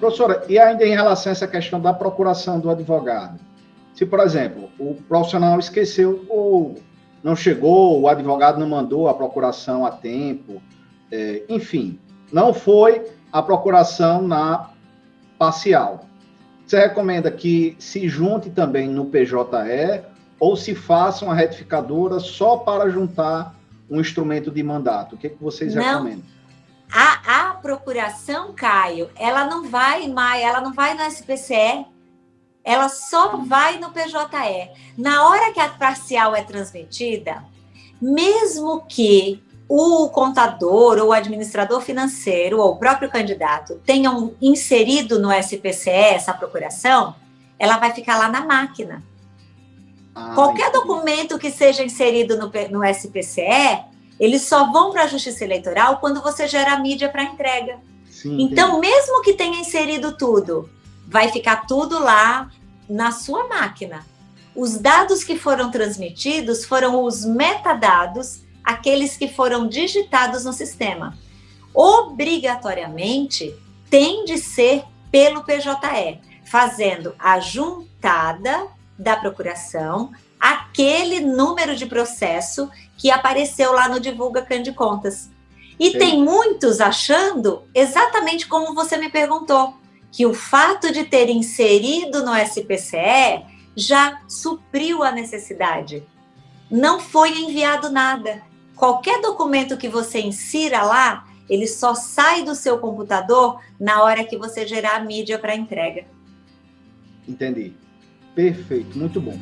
Professora, e ainda em relação a essa questão da procuração do advogado? Se, por exemplo, o profissional esqueceu ou não chegou, o advogado não mandou a procuração a tempo, é, enfim, não foi a procuração na parcial. Você recomenda que se junte também no PJE ou se faça uma retificadora só para juntar um instrumento de mandato? O que, é que vocês não. recomendam? A, a procuração, Caio, ela não vai mais, ela não vai no SPCE, ela só vai no PJE. Na hora que a parcial é transmitida, mesmo que o contador ou o administrador financeiro ou o próprio candidato tenham inserido no SPCE essa procuração, ela vai ficar lá na máquina. Ah, Qualquer documento que seja inserido no, no SPCE, eles só vão para a Justiça Eleitoral quando você gera mídia para entrega. Sim, então, entendi. mesmo que tenha inserido tudo, vai ficar tudo lá na sua máquina. Os dados que foram transmitidos foram os metadados, aqueles que foram digitados no sistema. Obrigatoriamente, tem de ser pelo PJE, fazendo a juntada da procuração, aquele número de processo que apareceu lá no Divulga Cande Contas. E Sim. tem muitos achando exatamente como você me perguntou, que o fato de ter inserido no SPCE já supriu a necessidade. Não foi enviado nada. Qualquer documento que você insira lá, ele só sai do seu computador na hora que você gerar a mídia para entrega. Entendi. Perfeito, muito bom.